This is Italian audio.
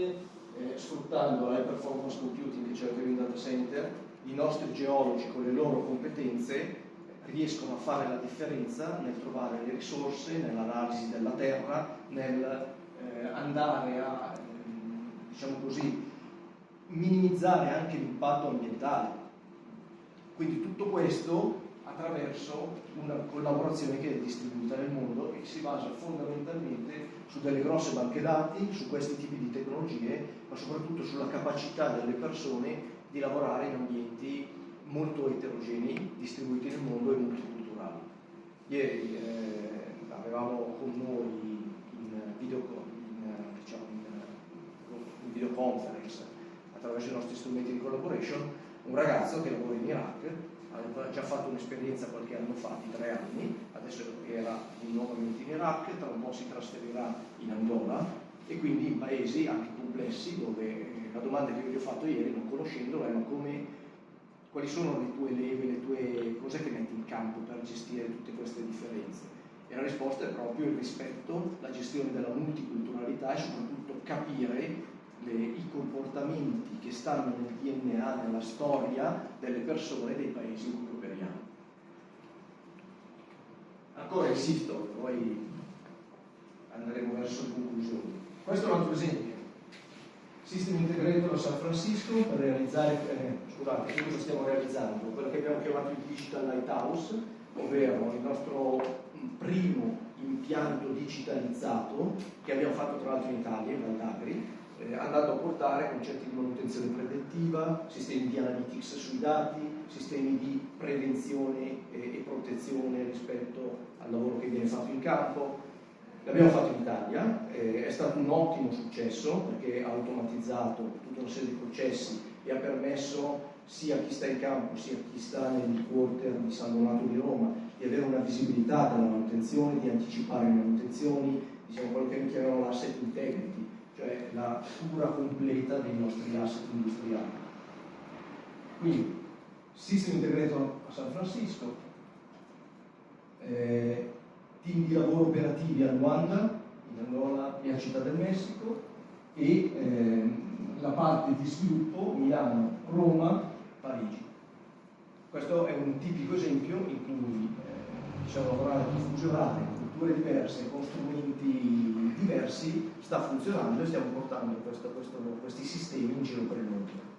volte eh, sfruttando l'high performance computing che c'è in data center, i nostri geologi con le loro competenze riescono a fare la differenza nel trovare le risorse, nell'analisi della terra, nel eh, andare a, eh, diciamo così, minimizzare anche l'impatto ambientale. Quindi tutto questo attraverso una collaborazione che è distribuita nel mondo e che si basa fondamentalmente su delle grosse banche dati, su questi tipi di tecnologie, ma soprattutto sulla capacità delle persone di lavorare in ambienti molto eterogenei, distribuiti nel mondo e multiculturali. Ieri eh, avevamo con noi in, video, in, diciamo in, in videoconference attraverso i nostri strumenti di collaboration un ragazzo che lavora in Iraq aveva già fatto un'esperienza qualche anno fa di tre anni, adesso era nuovamente in Iraq, tra un po' si trasferirà in Angola e quindi in paesi anche complessi dove eh, la domanda che io gli ho fatto ieri, non conoscendolo, ma come, quali sono le tue leve, le tue cose che metti in campo per gestire tutte queste differenze? E la risposta è proprio il rispetto, la gestione della multiculturalità e soprattutto capire le, i comportamenti che stanno nel DNA, nella storia delle persone dei paesi in cui operiamo. Ancora insisto, poi andremo verso le conclusioni. Questo è un altro esempio. System Integrator a San Francisco per realizzare, eh, scusate, che cosa stiamo realizzando? Quello che abbiamo chiamato il Digital Lighthouse, ovvero il nostro primo impianto digitalizzato che abbiamo fatto tra l'altro in Italia, in Valdagri, eh, andando a portare concetti di manutenzione preventiva, sistemi di analytics sui dati, sistemi di prevenzione e, e protezione rispetto al lavoro che viene fatto in campo. L'abbiamo fatto in Italia, eh, è stato un ottimo successo perché ha automatizzato tutta una serie di processi e ha permesso sia a chi sta in campo sia a chi sta nel quarter di San Donato di Roma di avere una visibilità della manutenzione, di anticipare le manutenzioni, diciamo quello che noi chiamiamo l'asset integrity, cioè la cura completa dei nostri asset industriali. Quindi, System Integrator a San Francisco, eh, team di lavoro operativi a Luanda, in Angola e a Città del Messico, e eh, la parte di sviluppo Milano, Roma, Parigi. Questo è un tipico esempio in cui eh, diciamo, lavorare fusionare culture diverse, con strumenti diversi, sta funzionando e stiamo portando questo, questo, questi sistemi in giro per il mondo.